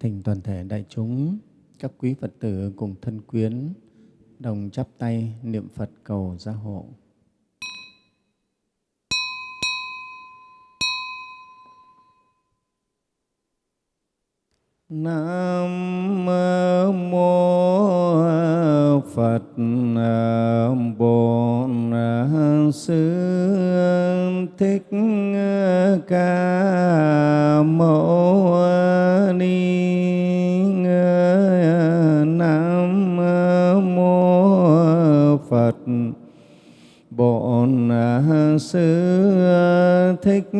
Thỉnh toàn thể đại chúng, các quý Phật tử cùng thân quyến đồng chắp tay niệm Phật cầu gia hộ. Nam mô Phật Bổn Sư Thích Ca Mâu Ni Nam mô Phật. Bổn Sư Thích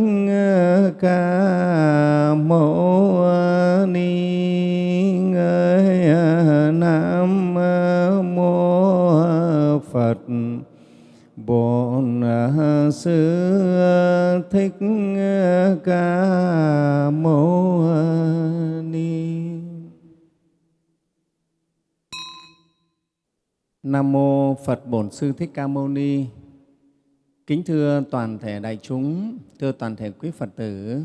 Ca Mâu Ni Nam mô Phật. Bổn Sư Thích ờ, Ca Mâu ờ, Ni Nam mô Phật Bổn Sư Thích Ca Mâu Ni. Kính thưa toàn thể đại chúng, thưa toàn thể quý Phật tử,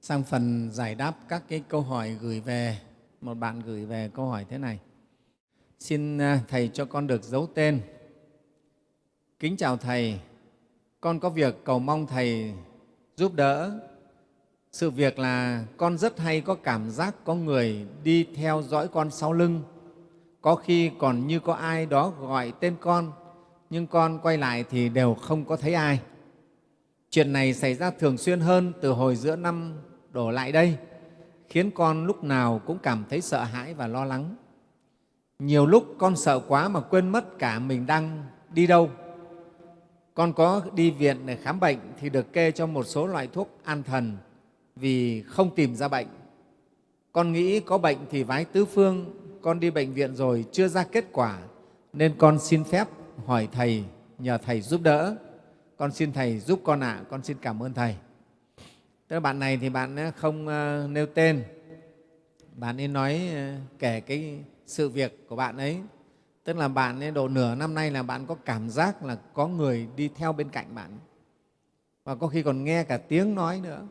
sang phần giải đáp các cái câu hỏi gửi về, một bạn gửi về câu hỏi thế này. Xin ờ, Thầy cho con được giấu tên. Kính chào Thầy, con có việc cầu mong Thầy giúp đỡ. Sự việc là con rất hay có cảm giác có người đi theo dõi con sau lưng, có khi còn như có ai đó gọi tên con, nhưng con quay lại thì đều không có thấy ai. Chuyện này xảy ra thường xuyên hơn từ hồi giữa năm đổ lại đây, khiến con lúc nào cũng cảm thấy sợ hãi và lo lắng. Nhiều lúc con sợ quá mà quên mất cả mình đang đi đâu. Con có đi viện để khám bệnh thì được kê cho một số loại thuốc an thần vì không tìm ra bệnh. Con nghĩ có bệnh thì vái tứ phương, con đi bệnh viện rồi chưa ra kết quả nên con xin phép hỏi Thầy, nhờ Thầy giúp đỡ. Con xin Thầy giúp con ạ, con xin cảm ơn Thầy. Tức là bạn này thì bạn ờ, không ờ, nêu tên, bạn ấy nói ờ, kể cái sự việc của bạn ấy. Tức là bạn ấy độ nửa năm nay là bạn có cảm giác là có người đi theo bên cạnh bạn và có khi còn nghe cả tiếng nói nữa.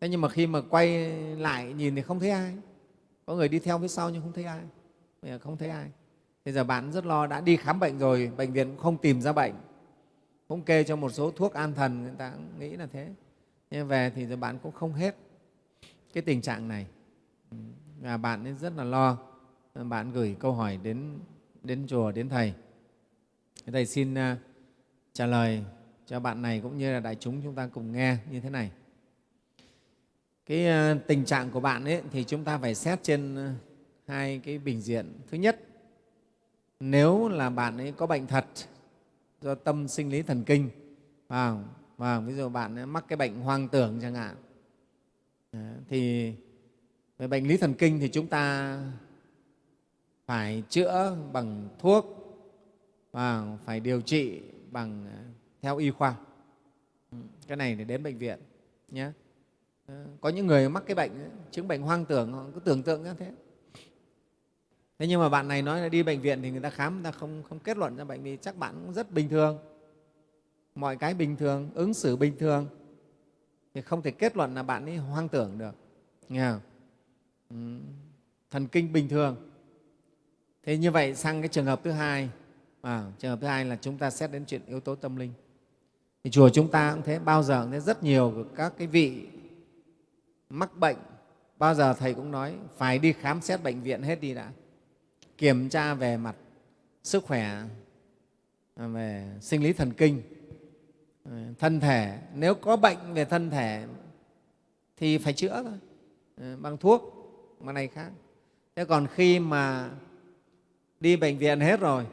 Thế nhưng mà khi mà quay lại nhìn thì không thấy ai. Có người đi theo phía sau nhưng không thấy ai. Bây giờ không thấy ai. Bây giờ bạn rất lo, đã đi khám bệnh rồi, bệnh viện cũng không tìm ra bệnh. Cũng kê cho một số thuốc an thần, người ta cũng nghĩ là thế. Nhưng về thì giờ bạn cũng không hết cái tình trạng này. Và bạn ấy rất là lo. Bạn gửi câu hỏi đến, đến chùa, đến Thầy. Thầy xin à, trả lời cho bạn này cũng như là đại chúng chúng ta cùng nghe như thế này. Cái à, tình trạng của bạn ấy thì chúng ta phải xét trên à, hai cái bình diện. Thứ nhất, nếu là bạn ấy có bệnh thật do tâm sinh lý thần kinh và, và ví dụ bạn ấy mắc cái bệnh hoang tưởng chẳng hạn thì về bệnh lý thần kinh thì chúng ta phải chữa bằng thuốc và phải điều trị bằng à, theo y khoa. Cái này để đến bệnh viện nhé. Ờ, có những người mắc cái bệnh chứng bệnh hoang tưởng họ cứ tưởng tượng như thế. Thế nhưng mà bạn này nói là đi bệnh viện thì người ta khám người ta không, không kết luận ra bệnh vì chắc bạn cũng rất bình thường. Mọi cái bình thường ứng xử bình thường. Thì không thể kết luận là bạn ấy hoang tưởng được. Nghe không? Thần kinh bình thường thế như vậy sang cái trường hợp thứ hai. À, trường hợp thứ hai là chúng ta xét đến chuyện yếu tố tâm linh. Thì chùa chúng ta cũng thế bao giờ cũng thế rất nhiều các cái vị mắc bệnh. Bao giờ thầy cũng nói phải đi khám xét bệnh viện hết đi đã. Kiểm tra về mặt sức khỏe à, về sinh lý thần kinh à, thân thể. Nếu có bệnh về thân thể thì phải chữa thôi à, bằng thuốc bằng này khác. Thế còn khi mà đi bệnh viện hết rồi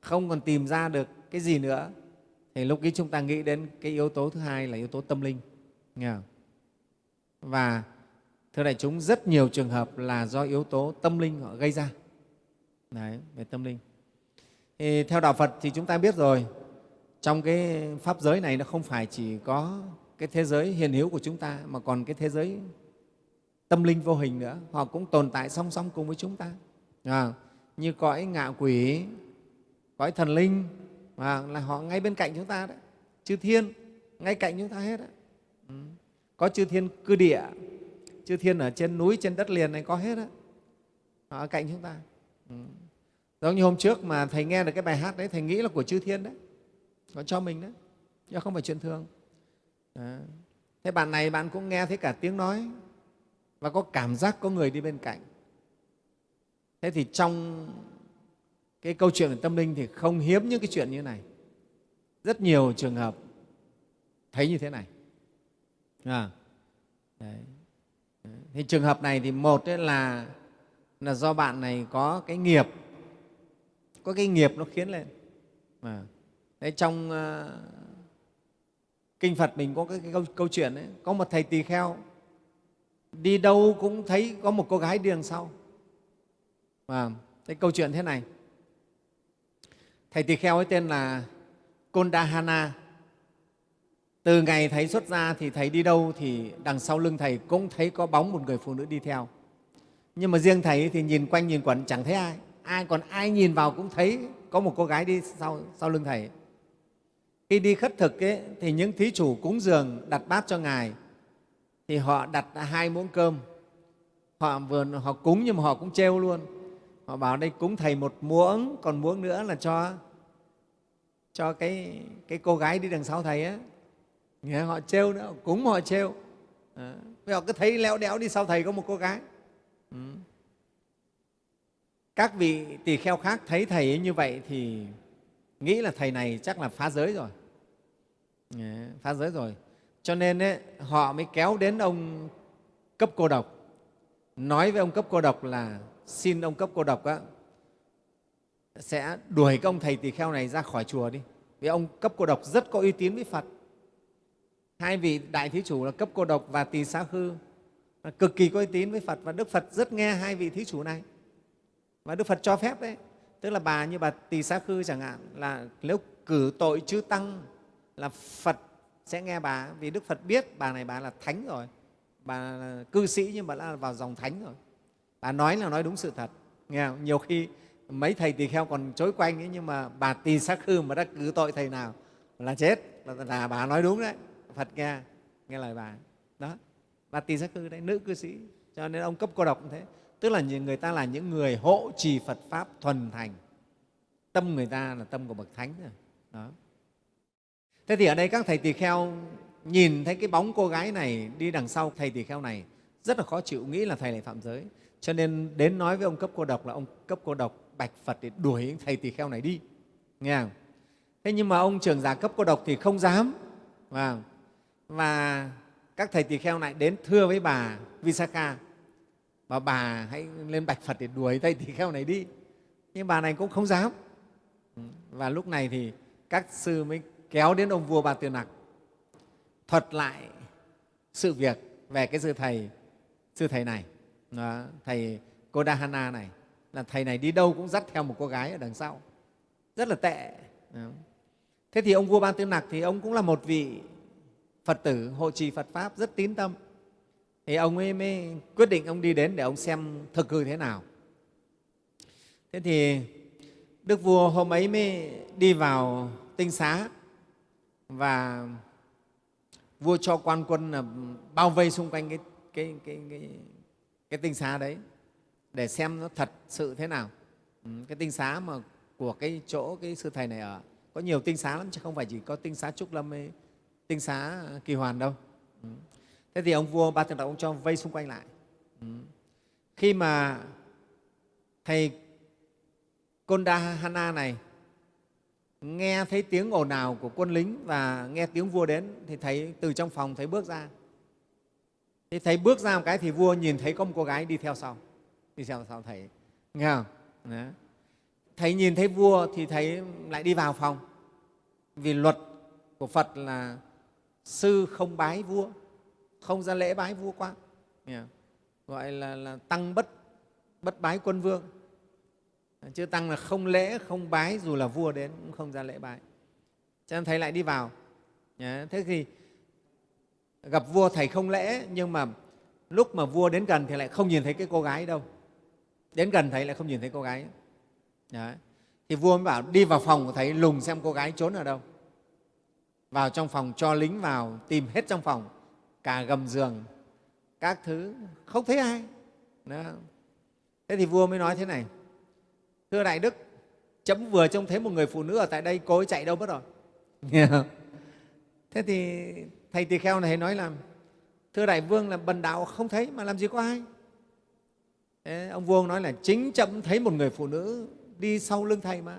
không còn tìm ra được cái gì nữa. Thì lúc ấy chúng ta nghĩ đến cái yếu tố thứ hai là yếu tố tâm linh. Nghe không? và thưa đại chúng rất nhiều trường hợp là do yếu tố tâm linh họ gây ra. Đấy, về tâm linh. Thì theo đạo phật thì chúng ta biết rồi trong cái pháp giới này nó không phải chỉ có cái thế giới hiền hữu của chúng ta mà còn cái thế giới tâm linh vô hình nữa. Họ cũng tồn tại song song cùng với chúng ta. À, như cõi ngạ quỷ cõi thần linh và là họ ngay bên cạnh chúng ta đấy chư thiên ngay cạnh chúng ta hết đấy. Ừ. có chư thiên cư địa chư thiên ở trên núi trên đất liền này có hết đấy, họ ở cạnh chúng ta ừ. giống như hôm trước mà thầy nghe được cái bài hát đấy thầy nghĩ là của chư thiên đấy nó cho mình đấy chứ không phải chuyện thường à. thế bạn này bạn cũng nghe thấy cả tiếng nói và có cảm giác có người đi bên cạnh thế thì trong cái câu chuyện về tâm linh thì không hiếm những cái chuyện như này. Rất nhiều trường hợp thấy như thế này. À, đấy. thì trường hợp này thì một ấy là là do bạn này có cái nghiệp. Có cái nghiệp nó khiến lên. À, đấy, trong uh, kinh phật mình có cái, cái câu, câu chuyện ấy có một thầy tỳ kheo đi đâu cũng thấy có một cô gái đi đằng sau và cái câu chuyện thế này. Thầy tỳ kheo ấy tên là Kondahana. Từ ngày thầy xuất ra thì thầy đi đâu thì đằng sau lưng thầy cũng thấy có bóng một người phụ nữ đi theo. Nhưng mà riêng thầy thì nhìn quanh nhìn quẩn chẳng thấy ai. Ai còn ai nhìn vào cũng thấy có một cô gái đi sau, sau lưng thầy. Khi đi khất thực ấy, thì những thí chủ cúng dường đặt bát cho ngài. Thì họ đặt hai muỗng cơm. Họ vừa họ cúng nhưng mà họ cũng trêu luôn họ bảo đây cúng thầy một muỗng còn muỗng nữa là cho cho cái cái cô gái đi đằng sau thầy á. Nghe họ trêu nữa cúng họ trêu. Ờ, à, họ cứ thấy leo đéo đi sau thầy có một cô gái. Ừ. các vị tỳ kheo khác thấy thầy ấy như vậy thì nghĩ là thầy này chắc là phá giới rồi. À, phá giới rồi. Cho nên ấy, họ mới kéo đến ông cấp cô độc. Nói với ông cấp cô độc là xin ông cấp cô độc á, sẽ đuổi cái ông thầy tỳ kheo này ra khỏi chùa đi. Vì ông cấp cô độc rất có uy tín với phật. Hai vị đại thí chủ là cấp cô độc và tỳ xá khư cực kỳ có uy tín với phật và đức phật rất nghe hai vị thí chủ này. Và đức phật cho phép đấy tức là bà như bà tỳ xá khư chẳng hạn là nếu cử tội chư tăng là phật sẽ nghe bà. Vì đức phật biết bà này bà là thánh rồi. Bà là cư sĩ nhưng bà đã vào dòng thánh rồi bà nói là nói đúng sự thật. Nghe không? nhiều khi mấy thầy tỳ kheo còn chối quanh ấy, nhưng mà bà tỳ sắc hư mà đã cứ tội thầy nào là chết. Là, là bà nói đúng đấy. Phật nghe nghe lời bà. Đó bà tỳ sắc hư đấy nữ cư sĩ. Cho nên ông cấp cô độc cũng thế. Tức là người ta là những người hộ trì phật pháp thuần thành. Tâm người ta là tâm của bậc thánh rồi. Đó. Thế thì ở đây các thầy tỳ kheo nhìn thấy cái bóng cô gái này đi đằng sau thầy tỳ kheo này rất là khó chịu nghĩ là thầy lại phạm giới cho nên đến nói với ông cấp cô độc là ông cấp cô độc bạch phật để đuổi thầy tỳ kheo này đi. Nghe không? thế nhưng mà ông trưởng giả cấp cô độc thì không dám. Và, và các thầy tỳ kheo này đến thưa với bà visakha. Và bà hãy lên bạch phật để đuổi thầy tỳ kheo này đi. Nhưng bà này cũng không dám. Ừ, và lúc này thì các sư mới kéo đến ông vua bà tư nặc thuật lại sự việc về cái sư thầy sư thầy này đó, thầy Kodahana này là thầy này đi đâu cũng dắt theo một cô gái ở đằng sau. Rất là tệ. Đó. thế thì ông vua ban tư nặc thì ông cũng là một vị phật tử hộ trì phật pháp rất tín tâm. Thì ông ấy mới quyết định ông đi đến để ông xem thực hư thế nào. Thế thì đức vua hôm ấy mới đi vào tinh xá và vua cho quan quân là bao vây xung quanh cái, cái, cái, cái, cái tinh xá đấy để xem nó thật sự thế nào ừ, cái tinh xá mà của cái chỗ cái sư thầy này ở có nhiều tinh xá lắm chứ không phải chỉ có tinh xá trúc lâm ấy, tinh xá kỳ hoàn đâu ừ. thế thì ông vua ba thượng đạo ông cho vây xung quanh lại ừ. khi mà thầy Kondahana này nghe thấy tiếng ồn ào của quân lính và nghe tiếng vua đến thì thấy từ trong phòng thấy bước ra Thế thầy bước ra một cái thì vua nhìn thấy có một cô gái đi theo sau. Đi theo sau thầy. Nghe không? Đó. thầy nhìn thấy vua thì thầy lại đi vào phòng. Vì luật của phật là sư không bái vua không ra lễ bái vua quan nghe gọi là, là tăng bất bất bái quân vương. Chứ tăng là không lễ không bái dù là vua đến cũng không ra lễ bái. Cho nên thầy lại đi vào. Thế thì gặp vua thầy không lễ nhưng mà lúc mà vua đến gần thì lại không nhìn thấy cái cô gái đâu. Đến gần thầy lại không nhìn thấy cô gái. Đấy. thì vua mới bảo, đi vào phòng của thầy lùng xem cô gái trốn ở đâu. Vào trong phòng, cho lính vào, tìm hết trong phòng, cả gầm giường, các thứ. Không thấy ai. Đó. thế thì vua mới nói thế này, thưa đại đức, chấm vừa trông thấy một người phụ nữ ở tại đây, cô ấy chạy đâu mất rồi? Thế thì thầy tỳ kheo này nói là, thưa đại vương là bần đạo không thấy mà làm gì có ai. Thế ông vua nói là, chính chậm thấy một người phụ nữ đi sau lưng thầy mà.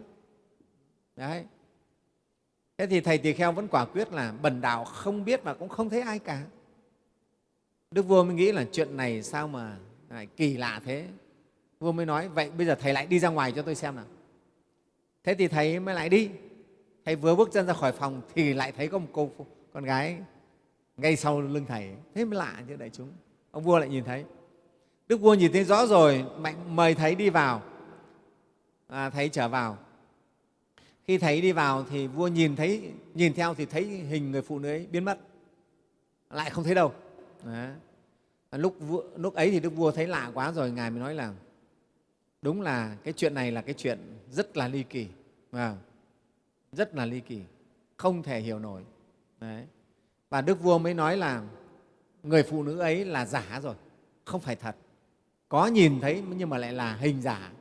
Đấy. Thế thì thầy tỳ kheo vẫn quả quyết là bần đạo không biết mà cũng không thấy ai cả. Đức vua mới nghĩ là, chuyện này sao mà lại kỳ lạ thế? Vua mới nói, vậy bây giờ thầy lại đi ra ngoài cho tôi xem nào. Thế thì thầy mới lại đi. Thầy vừa bước chân ra khỏi phòng thì lại thấy có một cô con gái ngay sau lưng thầy. Thế mới lạ chứ đại chúng. Ông vua lại nhìn thấy. Đức vua nhìn thấy rõ rồi mạnh mời thầy đi vào. À, thầy trở vào. Khi thầy đi vào thì vua nhìn thấy nhìn theo thì thấy hình người phụ nữ ấy biến mất. Lại không thấy đâu. Đấy. Lúc, lúc ấy thì đức vua thấy lạ quá rồi ngài mới nói là đúng là cái chuyện này là cái chuyện rất là ly kỳ. À, rất là ly kỳ. Không thể hiểu nổi. Đấy và đức vua mới nói là người phụ nữ ấy là giả rồi, không phải thật. Có nhìn thấy nhưng mà lại là hình giả.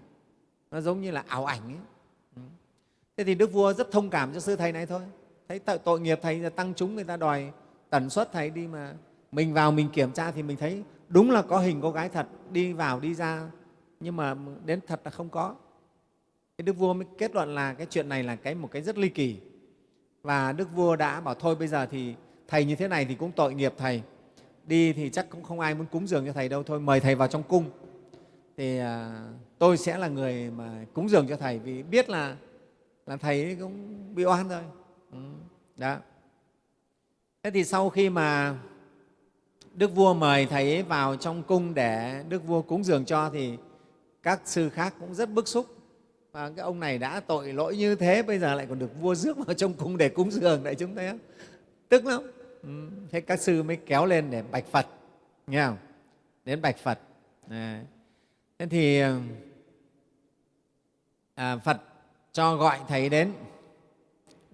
Nó giống như là ảo ảnh ấy. Thế thì đức vua rất thông cảm cho sư thầy này thôi. Thấy tội nghiệp thầy là tăng chúng, người ta đòi tần suất thầy đi mà mình vào mình kiểm tra thì mình thấy đúng là có hình cô gái thật, đi vào đi ra. Nhưng mà đến thật là không có. Đức vua mới kết luận là cái chuyện này là cái một cái rất ly kỳ. Và đức vua đã bảo thôi bây giờ thì thầy như thế này thì cũng tội nghiệp thầy. Đi thì chắc cũng không ai muốn cúng dường cho thầy đâu thôi mời thầy vào trong cung. Thì à, tôi sẽ là người mà cúng dường cho thầy vì biết là là thầy cũng bị oan rồi ừ, đó. Thế thì sau khi mà đức vua mời thầy ấy vào trong cung để đức vua cúng dường cho thì các sư khác cũng rất bức xúc. Và cái ông này đã tội lỗi như thế bây giờ lại còn được vua rước vào trong cung để cúng dường đại chúng thấy không? Tức lắm ừ, thế các sư mới kéo lên để bạch phật nghe không? Đến bạch phật. À, thế thì à, phật cho gọi thầy đến.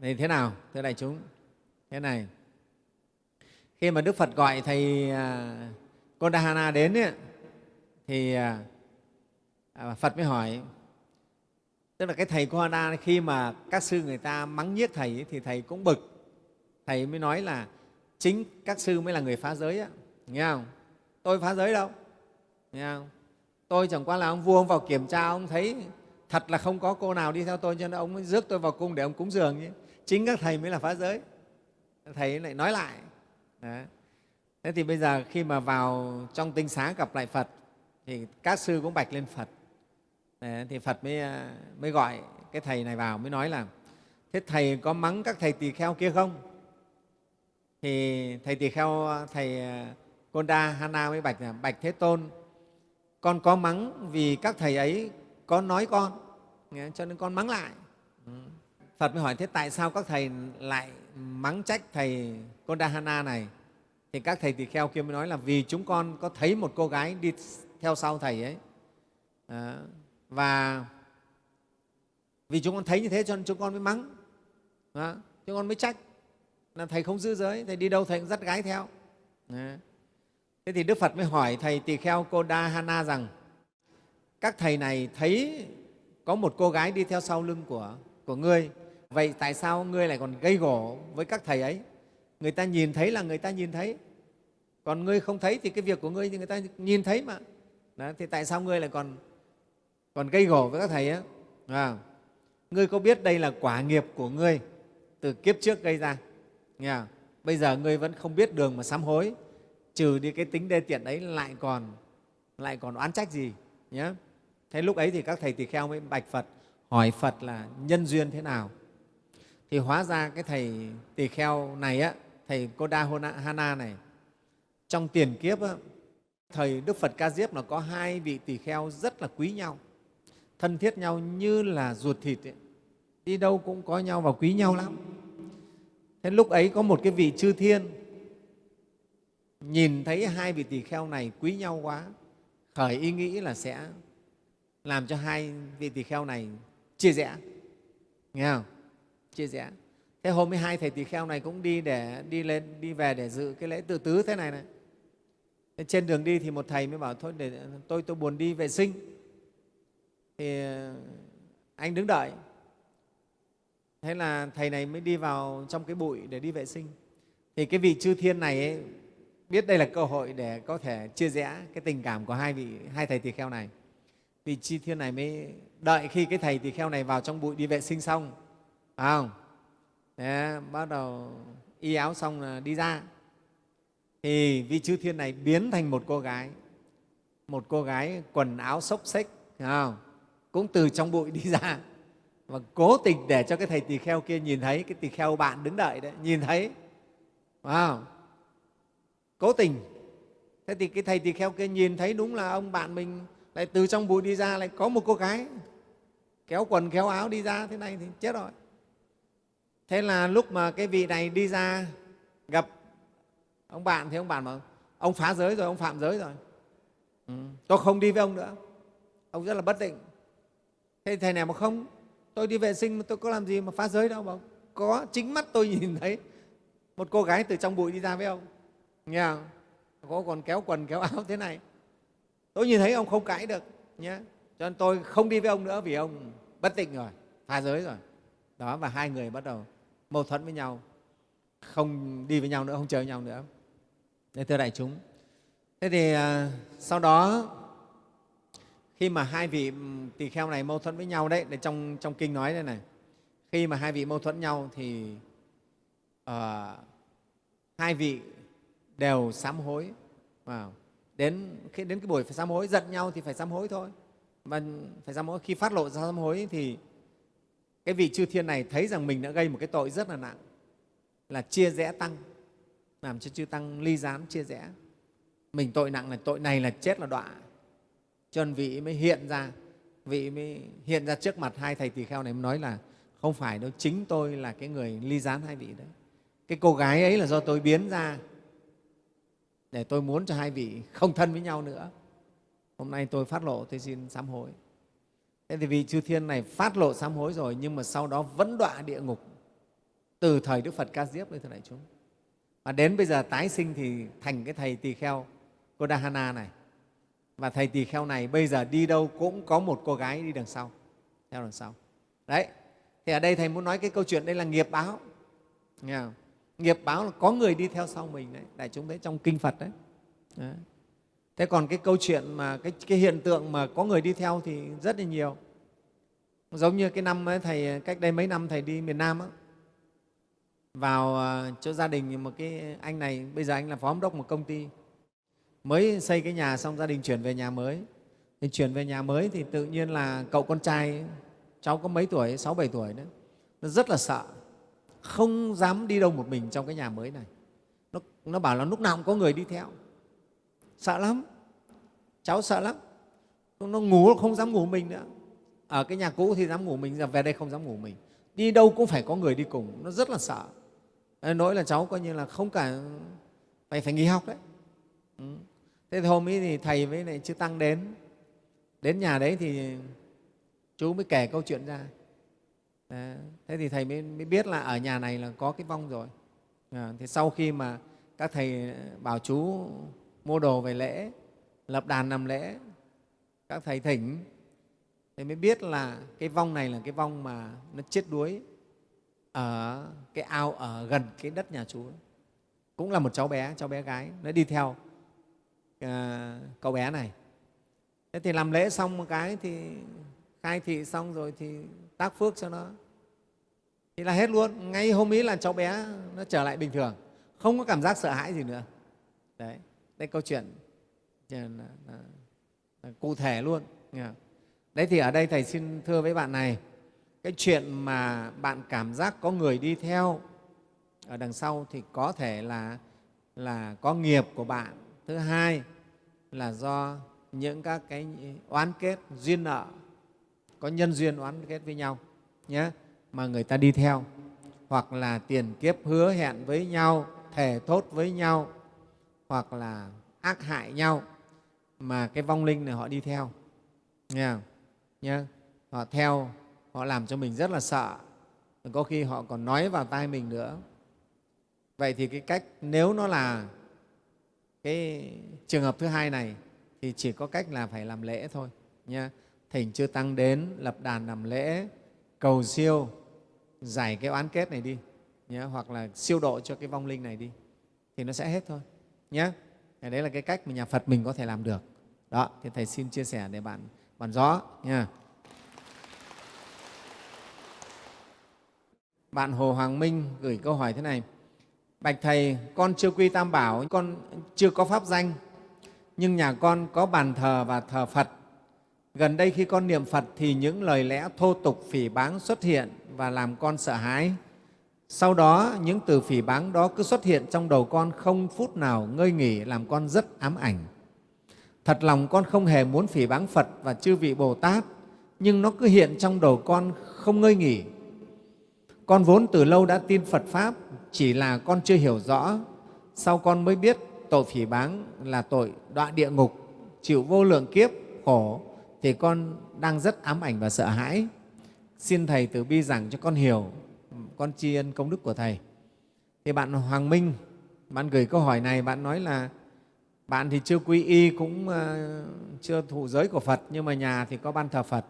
Thì thế nào thưa đại chúng? Thế này. Khi mà đức phật gọi thầy à, Kondahana đến ấy, thì à, à, phật mới hỏi. Tức là cái thầy Kondahana khi mà các sư người ta mắng nhiếc thầy ấy, thì thầy cũng bực. Thầy mới nói là chính các sư mới là người phá giới á nghe không tôi phá giới đâu nghe không tôi chẳng qua là ông vua ông vào kiểm tra ông thấy thật là không có cô nào đi theo tôi cho nên ông mới rước tôi vào cung để ông cúng dường chứ chính các thầy mới là phá giới thầy lại nói lại Đấy. Thế thì bây giờ khi mà vào trong tinh xá gặp lại Phật thì các sư cũng bạch lên Phật. Đấy, thì Phật mới, à, mới gọi cái thầy này vào mới nói là thế thầy có mắng các thầy tỳ kheo kia không? Thì thầy tỳ kheo, thầy ờ, Konda Hana mới bạch là bạch Thế Tôn, con có mắng vì các thầy ấy có nói con, cho nên con mắng lại. Ừ. Phật mới hỏi thế tại sao các thầy lại mắng trách thầy Kondahana này? Thì các thầy tỳ kheo kia mới nói là vì chúng con có thấy một cô gái đi theo sau thầy ấy. À, và vì chúng con thấy như thế cho nên chúng con mới mắng. Chúng con mới trách là thầy không giữ giới thầy đi đâu thầy cũng dắt gái theo. Đấy. thế thì đức phật mới hỏi thầy tỳ kheo cô đa hana rằng các thầy này thấy có một cô gái đi theo sau lưng của, của ngươi. Vậy tại sao ngươi lại còn gây gổ với các thầy ấy? Người ta nhìn thấy là người ta nhìn thấy. Còn ngươi không thấy thì cái việc của ngươi thì người ta nhìn thấy mà. Đó, thì tại sao ngươi lại còn còn gây gổ với các thầy á à, ngươi có biết đây là quả nghiệp của ngươi từ kiếp trước gây ra? Nghe bây giờ ngươi vẫn không biết đường mà sám hối trừ đi cái tính đê tiện ấy lại còn lại còn oán trách gì nhé thế lúc ấy thì các thầy tỳ kheo mới bạch phật hỏi phật là nhân duyên thế nào? Thì hóa ra cái thầy tỳ kheo này á thầy Koda Hana này trong tiền kiếp á, thầy Đức Phật Ca Diếp là có hai vị tỳ kheo rất là quý nhau thân thiết nhau như là ruột thịt ấy. đi đâu cũng có nhau và quý nhau lắm thế lúc ấy có một cái vị chư thiên. Nhìn thấy hai vị tỳ kheo này quý nhau quá, khởi ý nghĩ là sẽ làm cho hai vị tỳ kheo này chia rẽ. Nghe không? Chia rẽ. Thế hôm 12 thầy tỳ kheo này cũng đi để, đi lên, đi về để dự cái lễ tự tứ thế này này. Thế trên đường đi thì một thầy mới bảo, thôi để, tôi tôi buồn đi vệ sinh. Thì ờ, anh đứng đợi thế là thầy này mới đi vào trong cái bụi để đi vệ sinh. Thì cái vị chư thiên này ấy, biết đây là cơ hội để có thể chia rẽ cái tình cảm của hai vị hai thầy tỳ kheo này. Vị chư thiên này mới đợi khi cái thầy tỳ kheo này vào trong bụi đi vệ sinh xong phải không? Thế, bắt đầu y áo xong là đi ra. Thì vị chư thiên này biến thành một cô gái một cô gái quần áo xốc xếch không? cũng từ trong bụi đi ra và cố tình để cho cái thầy tỳ kheo kia nhìn thấy, cái tỳ kheo bạn đứng đợi đấy, nhìn thấy. Wow. cố tình. Thế thì cái thầy tỳ kheo kia nhìn thấy đúng là ông bạn mình lại từ trong bụi đi ra, lại có một cô gái kéo quần, kéo áo đi ra, thế này thì chết rồi. Thế là lúc mà cái vị này đi ra gặp ông bạn thì ông bạn bảo, ông phá giới rồi, ông phạm giới rồi. Ừ. tôi không đi với ông nữa. Ông rất là bất định. Thế thầy này mà không tôi đi vệ sinh mà tôi có làm gì mà phá giới đâu mà có chính mắt tôi nhìn thấy một cô gái từ trong bụi đi ra với ông. Nghe không? có còn kéo quần kéo áo thế này. Tôi nhìn thấy ông không cãi được nhé cho nên tôi không đi với ông nữa vì ông bất tịnh rồi phá giới rồi. Đó và hai người bắt đầu mâu thuẫn với nhau. Không đi với nhau nữa không chơi với nhau nữa. Thế thưa đại chúng. Thế thì à, sau đó khi mà hai vị ừ, tỳ kheo này mâu thuẫn với nhau đấy để trong trong kinh nói đây này. Khi mà hai vị mâu thuẫn nhau thì uh, hai vị đều sám hối. Wow. đến khi đến cái buổi phải sám hối giận nhau thì phải sám hối thôi. Mà phải sám hối khi phát lộ ra sám hối thì cái vị chư thiên này thấy rằng mình đã gây một cái tội rất là nặng là chia rẽ tăng làm cho chư tăng ly gián chia rẽ. Mình tội nặng là tội này là chết là đọa cho nên vị mới hiện ra, vị mới hiện ra trước mặt hai thầy tỳ kheo này, mới nói là, không phải đâu, chính tôi là cái người ly gián hai vị đấy. Cái cô gái ấy là do tôi biến ra để tôi muốn cho hai vị không thân với nhau nữa. Hôm nay tôi phát lộ, tôi xin sám hối. Thế thì vị chư thiên này phát lộ sám hối rồi, nhưng mà sau đó vẫn đọa địa ngục từ thời đức phật ca diếp đấy thưa đại chúng. Và đến bây giờ tái sinh thì thành cái thầy tỳ kheo Kodahana này và thầy tỳ kheo này bây giờ đi đâu cũng có một cô gái đi đằng sau theo đằng sau. Đấy thì ở đây thầy muốn nói cái câu chuyện đây là nghiệp báo. Nghe không? nghiệp báo là có người đi theo sau mình đấy đại chúng thấy trong kinh phật đấy, đấy. thế còn cái câu chuyện mà cái, cái hiện tượng mà có người đi theo thì rất là nhiều. Giống như cái năm ấy, thầy cách đây mấy năm thầy đi miền nam á, vào à, chỗ gia đình một cái anh này bây giờ anh là phó giám đốc một công ty mới xây cái nhà xong gia đình chuyển về nhà mới. Thì chuyển về nhà mới thì tự nhiên là cậu con trai cháu có mấy tuổi? Sáu bảy tuổi nữa nó rất là sợ. Không dám đi đâu một mình trong cái nhà mới này. Nó, nó bảo là lúc nào cũng có người đi theo. Sợ lắm. Cháu sợ lắm. Nó ngủ nó không dám ngủ mình nữa. Ở cái nhà cũ thì dám ngủ mình giờ về đây không dám ngủ mình. Đi đâu cũng phải có người đi cùng. Nó rất là sợ. Nỗi là cháu coi như là không cả phải phải nghỉ học đấy. Ừ thế thì hôm ấy thì thầy với lại chư tăng đến. Đến nhà đấy thì chú mới kể câu chuyện ra. Thế thì thầy mới, mới biết là ở nhà này là có cái vong rồi. À, thì sau khi mà các thầy bảo chú mua đồ về lễ lập đàn làm lễ các thầy thỉnh thì mới biết là cái vong này là cái vong mà nó chết đuối ở cái ao ở gần cái đất nhà chú. Cũng là một cháu bé cháu bé gái nó đi theo. À, cậu bé này. Thế thì làm lễ xong một cái thì khai thị xong rồi thì tác phước cho nó. Thì là hết luôn. Ngay hôm ấy là cháu bé nó trở lại bình thường. Không có cảm giác sợ hãi gì nữa. Đấy. Đây câu chuyện là, là, là, là cụ thể luôn. Đấy thì ở đây thầy xin thưa với bạn này cái chuyện mà bạn cảm giác có người đi theo ở đằng sau thì có thể là là có nghiệp của bạn thứ hai là do những các cái oán kết duyên nợ, có nhân duyên oán kết với nhau nhé, mà người ta đi theo, hoặc là tiền kiếp hứa hẹn với nhau, thề thốt với nhau, hoặc là ác hại nhau, mà cái vong linh này họ đi theo nghe không? Nhé. họ theo, họ làm cho mình rất là sợ, có khi họ còn nói vào tai mình nữa vậy thì cái cách, nếu nó là cái trường hợp thứ hai này thì chỉ có cách là phải làm lễ thôi nha thỉnh chư tăng đến lập đàn làm lễ cầu siêu giải cái oán kết này đi nhé, hoặc là siêu độ cho cái vong linh này đi thì nó sẽ hết thôi nhé đấy là cái cách mà nhà phật mình có thể làm được. Đó thì thầy xin chia sẻ để bạn bạn rõ nha bạn hồ hoàng minh gửi câu hỏi thế này bạch thầy con chưa quy tam bảo con chưa có pháp danh nhưng nhà con có bàn thờ và thờ phật gần đây khi con niệm phật thì những lời lẽ thô tục phỉ báng xuất hiện và làm con sợ hãi sau đó, những từ phỉ báng đó cứ xuất hiện trong đầu con không phút nào ngơi nghỉ làm con rất ám ảnh. Thật lòng con không hề muốn phỉ báng Phật và chư vị Bồ Tát, nhưng nó cứ hiện trong đầu con không ngơi nghỉ. Con vốn từ lâu đã tin Phật Pháp, chỉ là con chưa hiểu rõ. Sau con mới biết tội phỉ báng là tội đọa địa ngục, chịu vô lượng kiếp, khổ, thì con đang rất ám ảnh và sợ hãi. Xin Thầy từ bi giảng cho con hiểu con tri ân công đức của Thầy. Thì bạn Hoàng Minh, bạn gửi câu hỏi này, bạn nói là bạn thì chưa quy y, cũng ờ, chưa thụ giới của Phật, nhưng mà nhà thì có ban thờ Phật.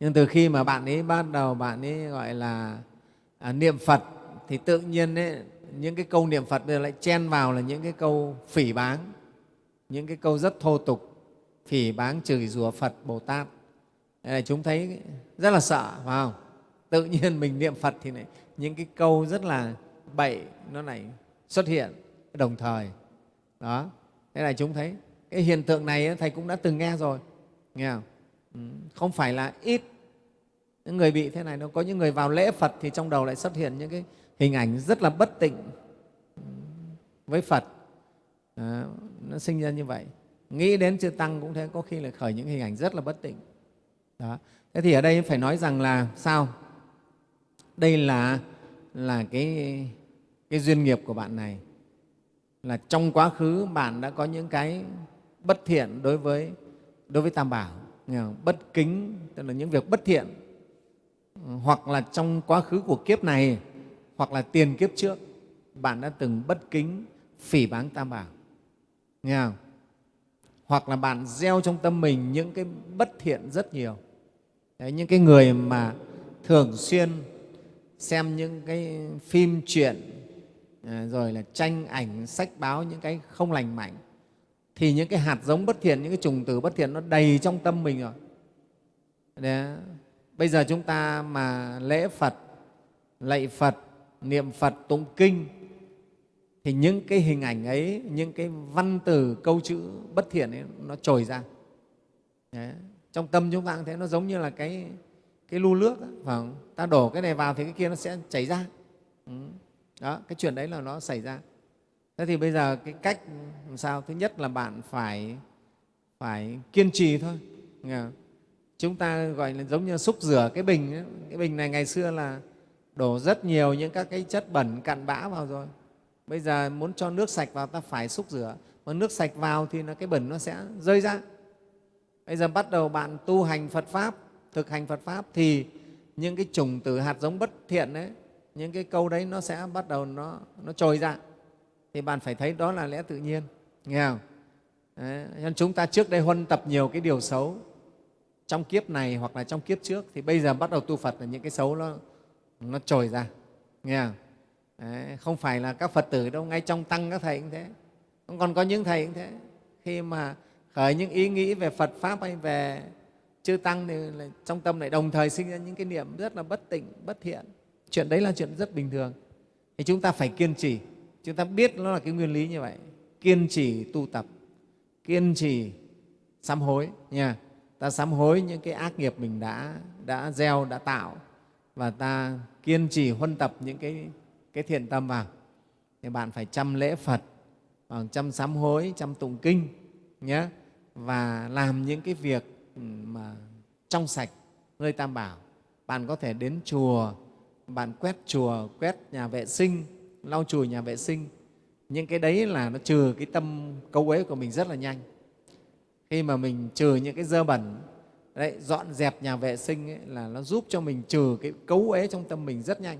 Nhưng từ khi mà bạn ấy bắt đầu bạn ấy gọi là à, niệm Phật thì tự nhiên ấy, những cái câu niệm Phật lại chen vào là những cái câu phỉ báng, những cái câu rất thô tục, phỉ báng chửi rủa Phật, Bồ Tát. Đây là chúng thấy rất là sợ, phải không? tự nhiên mình niệm phật thì này, những cái câu rất là bậy nó này xuất hiện đồng thời đó thế là chúng thấy cái hiện tượng này thầy cũng đã từng nghe rồi nghe không ừ, không phải là ít những người bị thế này nó có những người vào lễ phật thì trong đầu lại xuất hiện những cái hình ảnh rất là bất tịnh với phật. À, nó sinh ra như vậy. Nghĩ đến chư tăng cũng thế có khi là khởi những hình ảnh rất là bất tịnh. Đó. Thế thì ở đây phải nói rằng là sao? Đây là là cái cái duyên nghiệp của bạn này. Là trong quá khứ bạn đã có những cái bất thiện đối với đối với tam bảo. Bất kính tức là những việc bất thiện. Hoặc là trong quá khứ của kiếp này hoặc là tiền kiếp trước bạn đã từng bất kính phỉ báng tam bảo nghe không? hoặc là bạn gieo trong tâm mình những cái bất thiện rất nhiều Đấy, những cái người mà thường xuyên xem những cái phim truyện à, rồi là tranh ảnh sách báo những cái không lành mạnh thì những cái hạt giống bất thiện những cái trùng tử bất thiện nó đầy trong tâm mình rồi Đấy. bây giờ chúng ta mà lễ phật lạy phật niệm phật tụng kinh. Thì những cái hình ảnh ấy, những cái văn từ, câu chữ bất thiện ấy, nó trồi ra. Đấy. trong tâm chúng ta cũng thế nó giống như là cái cái lu nước phải ta đổ cái này vào thì cái kia nó sẽ chảy ra. Ừ. đó, cái chuyện đấy là nó xảy ra. Thế thì bây giờ cái cách làm sao? Thứ nhất là bạn phải phải kiên trì thôi. Chúng ta gọi là giống như xúc rửa cái bình ấy. cái bình này ngày xưa là đổ rất nhiều những các cái chất bẩn cặn bã vào rồi bây giờ muốn cho nước sạch vào ta phải xúc rửa mà nước sạch vào thì nó cái bẩn nó sẽ rơi ra bây giờ bắt đầu bạn tu hành phật pháp thực hành Phật Pháp thì những cái trùng từ hạt giống bất thiện đấy, những cái câu đấy nó sẽ bắt đầu nó, nó trồi ra. Thì bạn phải thấy đó là lẽ tự nhiên, nghe không? Đấy, nên chúng ta trước đây huân tập nhiều cái điều xấu trong kiếp này hoặc là trong kiếp trước thì bây giờ bắt đầu tu Phật là những cái xấu nó, nó trồi ra, nghe không? Đấy, không phải là các Phật tử đâu, ngay trong tăng các thầy cũng thế. Còn có những thầy cũng thế. Khi mà khởi những ý nghĩ về Phật Pháp hay về chư tăng thì trong tâm lại đồng thời sinh ra những cái niệm rất là bất tịnh bất thiện. Chuyện đấy là chuyện rất bình thường. Thì chúng ta phải kiên trì. Chúng ta biết nó là cái nguyên lý như vậy. Kiên trì tu tập. Kiên trì sám hối nha ta sám hối những cái ác nghiệp mình đã đã gieo đã tạo và ta kiên trì huân tập những cái cái thiện tâm vào thì bạn phải chăm lễ phật chăm sám hối, chăm tụng kinh nhé và làm những cái việc ừ, mà trong sạch, nơi tam bảo. Bạn có thể đến chùa, bạn quét chùa, quét nhà vệ sinh, lau chùi nhà vệ sinh. Những cái đấy là nó trừ cái tâm cấu uế của mình rất là nhanh. Khi mà mình trừ những cái dơ bẩn đấy, dọn dẹp nhà vệ sinh ấy, là nó giúp cho mình trừ cái cấu ế trong tâm mình rất nhanh.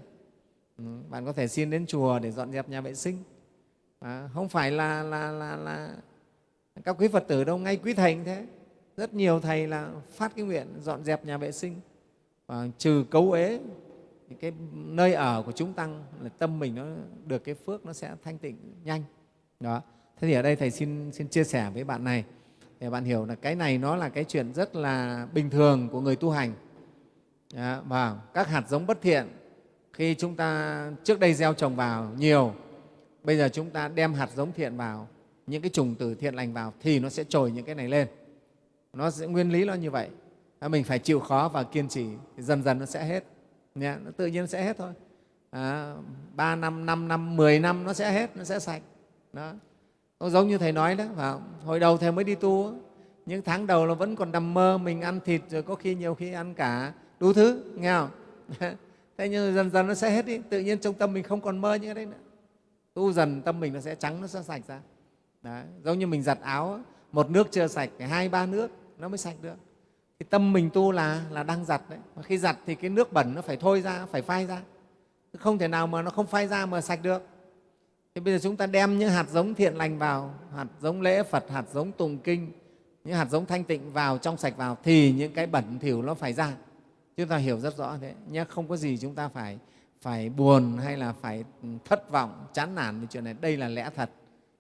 Ừ, bạn có thể xin đến chùa để dọn dẹp nhà vệ sinh. À, không phải là, là, là, là các quý phật tử đâu ngay quý thầy cũng thế. Rất nhiều thầy là phát cái nguyện dọn dẹp nhà vệ sinh. Và trừ cấu ế cái nơi ở của chúng tăng là tâm mình nó được cái phước nó sẽ thanh tịnh nhanh. Đó. Thế thì ở đây thầy xin xin chia sẻ với bạn này để bạn hiểu là cái này nó là cái chuyện rất là bình thường của người tu hành. Đó, và các hạt giống bất thiện khi chúng ta trước đây gieo trồng vào nhiều bây giờ chúng ta đem hạt giống thiện vào những cái trùng tử thiện lành vào thì nó sẽ trồi những cái này lên. Nó sẽ nguyên lý nó như vậy. Mình phải chịu khó và kiên trì dần dần nó sẽ hết. Nha nó tự nhiên sẽ hết thôi. À, năm năm, năm, 10 năm nó sẽ hết, nó sẽ sạch. Đó. Nó giống như Thầy nói đó, phải hồi đầu Thầy mới đi tu, những tháng đầu là vẫn còn nằm mơ, mình ăn thịt rồi có khi nhiều khi ăn cả đủ thứ, nghe không? Thế nhưng dần dần nó sẽ hết đi, tự nhiên trong tâm mình không còn mơ những cái đấy nữa. Tu dần tâm mình nó sẽ trắng, nó sẽ sạch ra. Đấy. Giống như mình giặt áo, một nước chưa sạch, hai ba nước nó mới sạch được thì tâm mình tu là là đang giặt đấy mà khi giặt thì cái nước bẩn nó phải thôi ra phải phai ra không thể nào mà nó không phai ra mà sạch được Thế bây giờ chúng ta đem những hạt giống thiện lành vào, hạt giống lễ phật, hạt giống tùng kinh, những hạt giống thanh tịnh vào, trong sạch vào thì những cái bẩn thỉu nó phải ra. Chúng ta hiểu rất rõ thế nhé không có gì chúng ta phải phải buồn hay là phải thất vọng, chán nản về chuyện này. Đây là lẽ thật.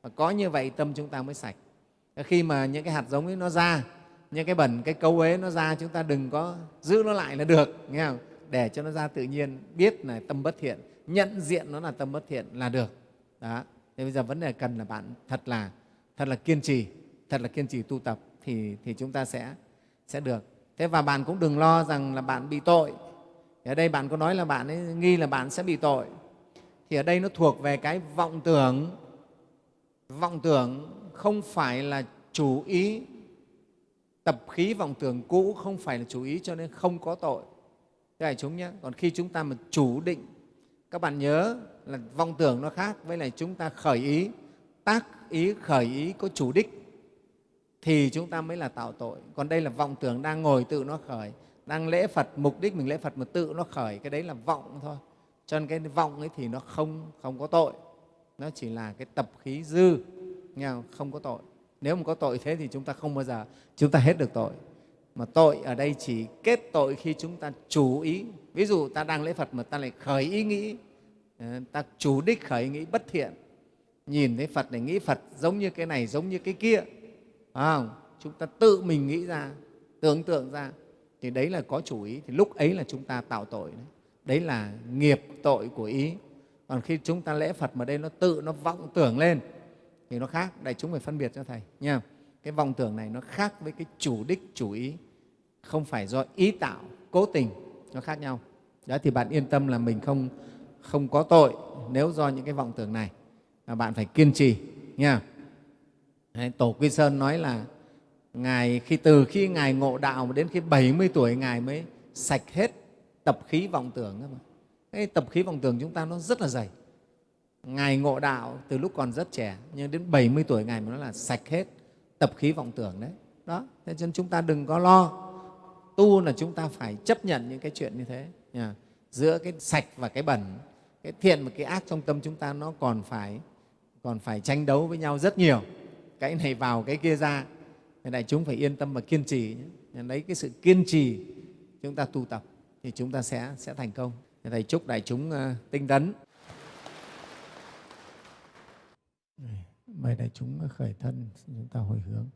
Và có như vậy tâm chúng ta mới sạch. Khi mà những cái hạt giống ấy nó ra, những cái bẩn, cái câu ấy nó ra, chúng ta đừng có giữ nó lại là được, nghe không? để cho nó ra tự nhiên, biết là tâm bất thiện, nhận diện nó là tâm bất thiện là được đó. Thế bây giờ vấn đề cần là bạn thật là thật là kiên trì, thật là kiên trì tu tập thì thì chúng ta sẽ sẽ được. Thế và bạn cũng đừng lo rằng là bạn bị tội. Ở đây bạn có nói là bạn ấy nghi là bạn sẽ bị tội. Thì ở đây nó thuộc về cái vọng tưởng. Vọng tưởng không phải là chủ ý. Tập khí vọng tưởng cũ không phải là chủ ý cho nên không có tội. Thế này chúng nhé. Còn khi chúng ta mà chủ định, các bạn nhớ là vọng tưởng nó khác. Với lại chúng ta khởi ý, tác ý, khởi ý có chủ đích, thì chúng ta mới là tạo tội. Còn đây là vọng tưởng đang ngồi tự nó khởi, đang lễ phật, mục đích mình lễ phật mà tự nó khởi, cái đấy là vọng thôi. Cho nên cái vọng ấy thì nó không không có tội. Nó chỉ là cái tập khí dư, nghe không? không có tội. Nếu mà có tội thế thì chúng ta không bao giờ, chúng ta hết được tội. Mà tội ở đây chỉ kết tội khi chúng ta chủ ý. Ví dụ ta đang lễ phật mà ta lại khởi ý nghĩ Ờ, ta chủ đích khởi nghĩ bất thiện. Nhìn thấy phật để nghĩ phật giống như cái này giống như cái kia. Phải không? chúng ta tự mình nghĩ ra tưởng tượng ra. Thì đấy là có chủ ý. Thì lúc ấy là chúng ta tạo tội đấy, đấy là nghiệp tội của ý. Còn khi chúng ta lễ phật mà đây nó tự nó vọng tưởng lên thì nó khác. Đại chúng phải phân biệt cho thầy nha cái vọng tưởng này nó khác với cái chủ đích chủ ý. Không phải do ý tạo cố tình nó khác nhau. Đó thì bạn yên tâm là mình không không có tội nếu do những cái vọng tưởng này là bạn phải kiên trì nha Đấy, tổ quy sơn nói là ngài khi từ khi ngài ngộ đạo đến khi 70 tuổi ngài mới sạch hết tập khí vọng tưởng cái tập khí vọng tưởng chúng ta nó rất là dày Ngài ngộ đạo từ lúc còn rất trẻ, nhưng đến 70 tuổi Ngài mới nói là sạch hết tập khí vọng tưởng đấy. Đó, thế nên chúng ta đừng có lo. Tu là chúng ta phải chấp nhận những cái chuyện như thế. Nha. Giữa cái sạch và cái bẩn, cái thiện và cái ác trong tâm chúng ta nó còn phải còn phải tranh đấu với nhau rất nhiều. Cái này vào, cái kia ra. nên đại chúng phải yên tâm và kiên trì. Nhé. Lấy cái sự kiên trì chúng ta tu tập thì chúng ta sẽ, sẽ thành công. Thầy chúc đại chúng uh, tinh tấn. mời đại chúng khởi thân chúng ta hồi hướng